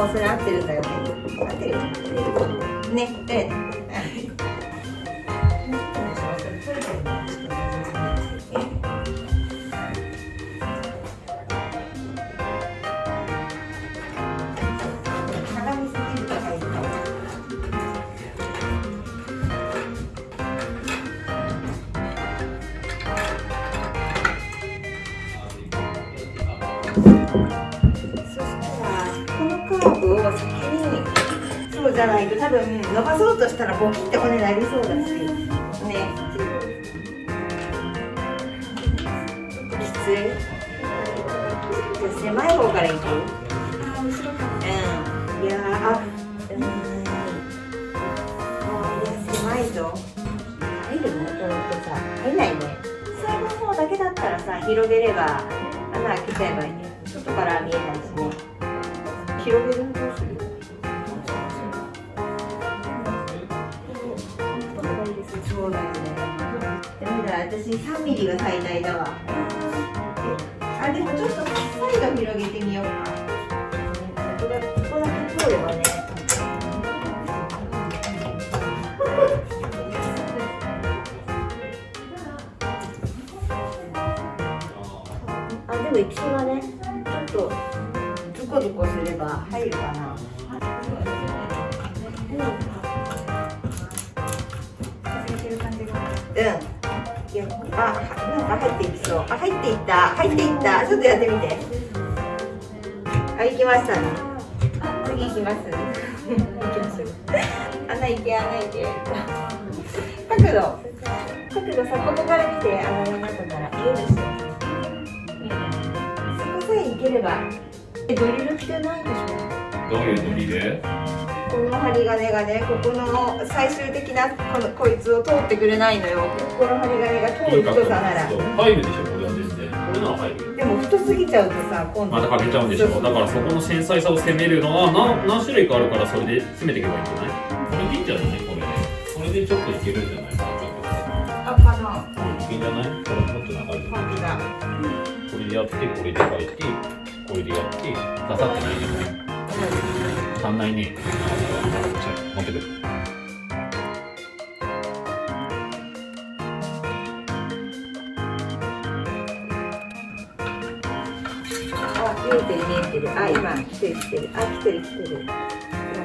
もうそれ合ってるんだよね合ってるよね。ねでを先にそうじゃないと多分伸ばそうとしたらボキって骨なりそうだしねきつい狭い方からいくうんいやあうんあいや狭いぞ入るのこれってさ入んないね最後の方だけだったらさ広げれば穴開けちゃえばいいね外から見えないしね広げるのどうする。そうだよね。ダメだ私3ミリが最大だわ。あでもちょっとサイド広げてみようか。ここだけ通ればね。あでもいきそうだね。コズコすれば入るかな。うん。いやあなん。か入っていきそうあ入っていった入っていったちょっとやってみてあ行きましたね次行きます行きます穴行け穴行け角度角度さここから見て穴の中から見えるでしょそこさえ行ければドリルってないでしょどういうドリルこの針金がね、ここの最終的なこのこいつを通ってくれないのよ。この針金が通る太さなら。入るでしょこれは全然。これなら入るよでも太すぎちゃうとさ、今度。また欠けちゃうんでしょ？だからそこの繊細さを攻めるのは何何種類かあるからそれで攻めていけばいいんじゃない？これでいいんじゃない？これで。これでちょっといけるんじゃない？これでやって。ガサってないじゃない足んないね持ってくる、見えてる。見えてる。あ、今来てる。来てる。あ、来てる。来てる。今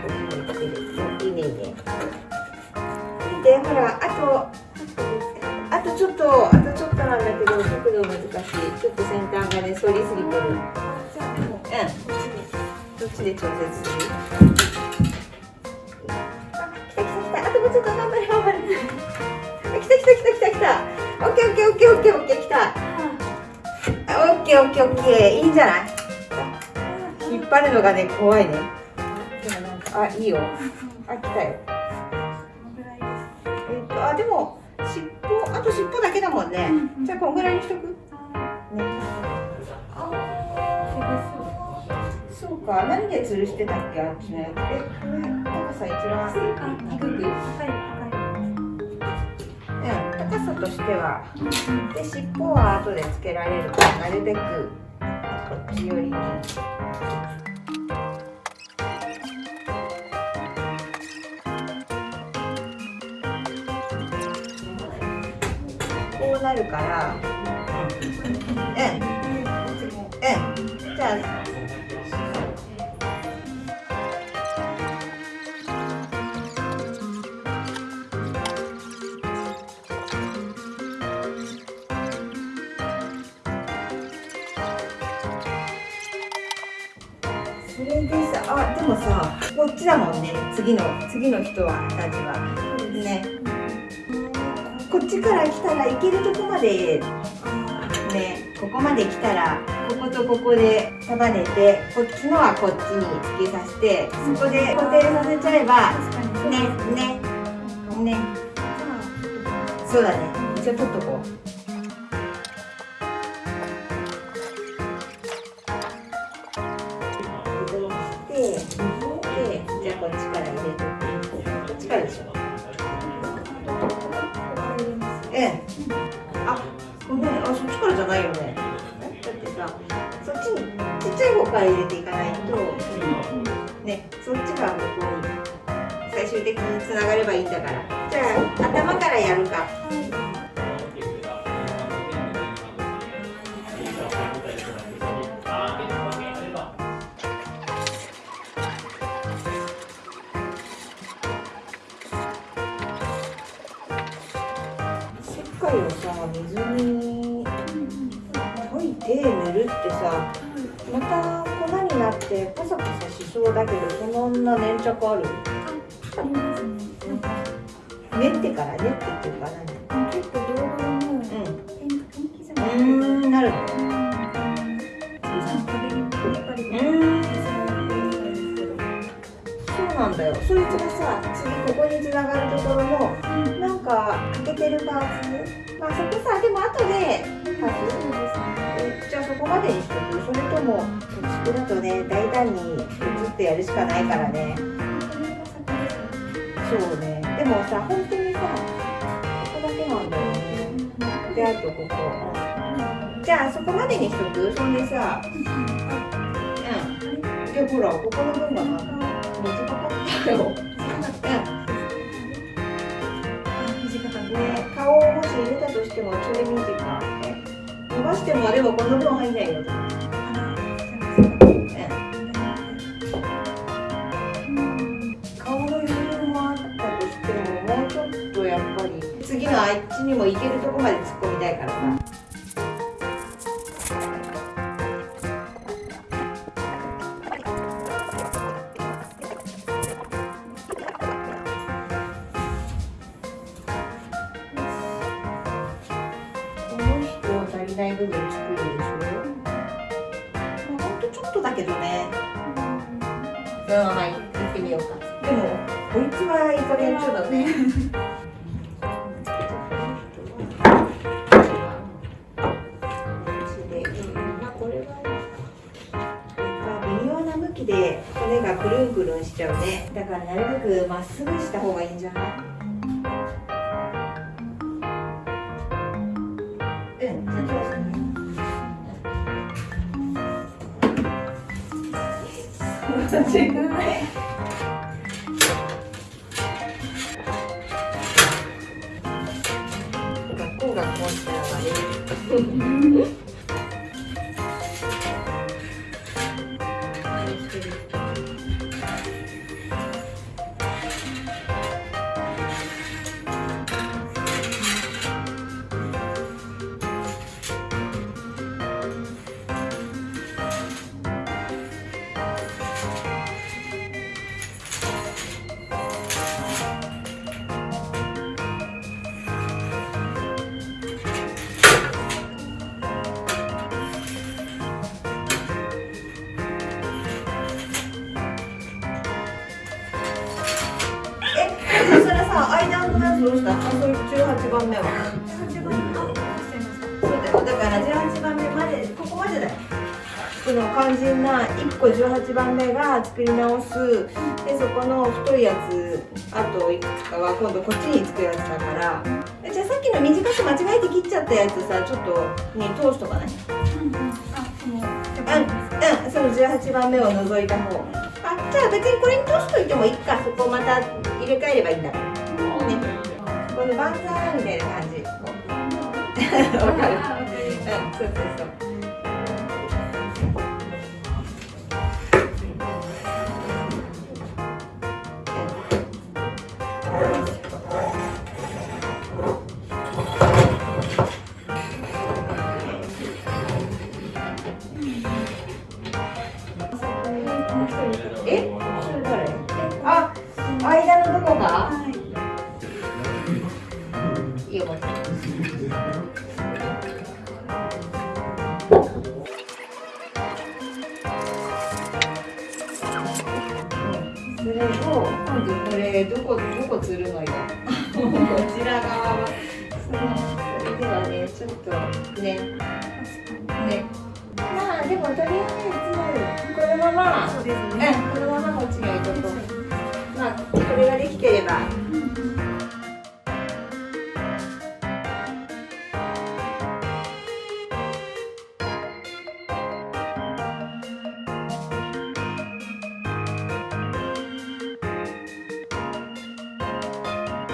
ここまで来てる。いいねいいね。で、ほら、あと。あとちょっと、あとちょっとなんだけど、角度難しい。ちょっと先端がね、反りすぎてる。うん。どっちで調節する？あ、来た来た来た。あともうちょっと頑張れ頑張れ。あ、来た来た来た来た来た。オッケーオッケーオッケーオッケーオッケー来た。あオッケーオッケーオッケーいいんじゃない？引っ張るのがね怖いねあいいよあ来たよえっとあでも尻尾あと尻尾だけだもんねじゃあこんぐらいにしとく？そうか。何で吊るしてたっけ？あっちのやつ。え高さ一番。低くうん。高さとしてはで尻尾は後でつけられるからなるべくこっち寄り。にこうなるから。うん。うん。じゃああでもさこっちだもんね。次の次の人はたちは。ね。こっちから来たら行けるとこまでねここまで来たらこことここで束ねてこっちのはこっちに突き刺してそこで固定させちゃえばねねね。そうだね。一応取っとこうこっちから入れてこっちからでしょ。ええ。あごめんあそっちからじゃないよね。だってさそっちにちっちゃい方から入れていかないとねそっちがここに最終的につながればいいんだから。じゃあ頭からやるか。また粉になってパサパサしそうだけどそんな粘着ある？ありますね。練ってから練ってっていうか何？結構動画もうん天天気じゃうない？ーんなるのそうなんだよ。そいつがさ次ここにつながるところもなんか欠けてるパーツまあそこさでも後でパーツえじゃあそこまでにしとく。それともそこだとね大胆に移ってやるしかないからね。そうね。でもさ本当にさここだけなんだよね。であとここ。じゃあそこまでにしとく？そんでさうん。いやほらここの分がまた短かったようんね顔をもし入れたとしてもちょい短い伸ばしてもでもこの分入んないよ顔の余裕もあったとしてももうちょっとやっぱり次のあっちにも行けるとこまで突っ人足りない部分作るでしょまあほんとちょっとだけどね。うん。はい行ってみようか。でもこいつはいい加減ちょだね。これは微妙な向きで骨がくるん。くるん。しちゃうねだからなるべくまっすぐした方がいいん。じゃない 学校がこうしたらいい、番目は。そうだ。から十八番目までここまでだよ。この肝心な一個十八番目が作り直す。で、そこの太いやつ、あといくつかは今度こっちにつくやつだから。じゃあさっきの短く間違えて切っちゃったやつさ、ちょっとに通しとかない？うんうん、その十八番目を除いた方。あ、じゃあ別にこれに通しといてもいいか。そこまた入れ替えればいいんだから。ね、このバンザーみたいな感じ。わかる。うん、そうそうそう。どこどこ釣るのよ？こちら側は。それではねちょっとねね。まあでもとりあえずこのまま。そうですうんね。このままこっちに置いとこう。か